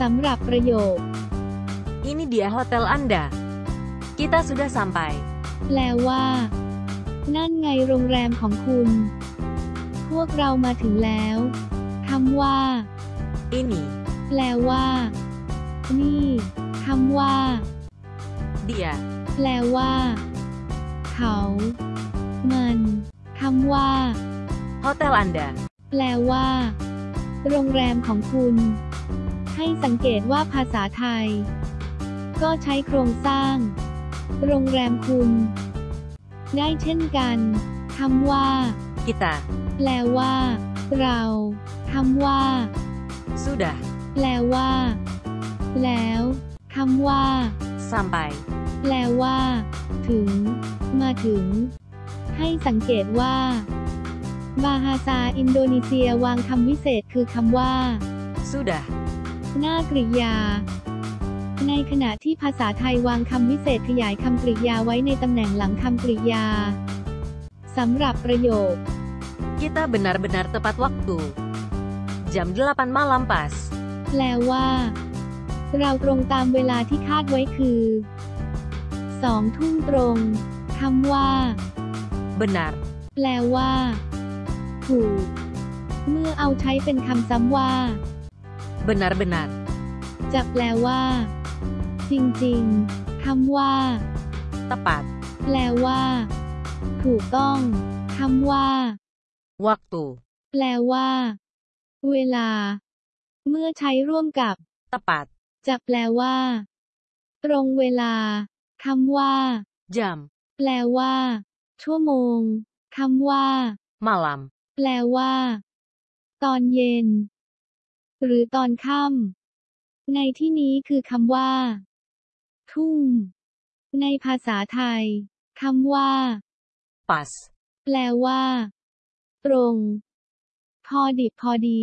สำหรับประโยค Ini dia hotel Anda. Kita sudah sampai. แปลว่า นั่นไงโรงแรมของคุณ พวกเรามาถึงแล้วคำว่า Ini แปลว่า นี่คำว่า dia แปลว่า เขา มันคำว่า hotel Anda. แปลว่า โรงแรมของคุณ ให้สังเกตว่าภาษาไทย ก็ใช้โครงสร้าง โรงแรมคุณ ได้เช่นกันคำว่า Kita แปลว่า เราคำว่า sudah แปลว่า แล้วคำว่า sampai. แปลว่า ถึง มาถึง ให้สังเกตว่า บาฮาซาอินโดนีเซียวางคำวิเศษคือคำว่า Sudah หน้ากริยา ในขณะที่ภาษาไทยวางคำวิเศษขยายคำกริยาไว้ในตำแหน่งหลังคำกริยาสำหรับประโยค kita benar-benar tepat waktu. Jam 8 malam pas. แปลว่า เราตรงตามเวลาที่คาดไว้คือสองทุ่มตรงคำว่า Benar แปลว่า ถูก เมื่อเอาใช้เป็นคำซ้ำว่า benar-benar จะแปลว่า จริงๆคำว่า tepat แปลว่า ถูกต้องคำว่า waktu แปลว่า เวลา เมื่อใช้ร่วมกับ tepat จะแปลว่า ตรงเวลาคำว่า jam แปลว่า ชั่วโมงคำว่า malam แปลว่า ตอนเย็น หรือตอนค่ำในที่นี้คือคำว่า ทุ่มในภาษาไทยคำว่า pas แปลว่า ตรง พอดิบพอดี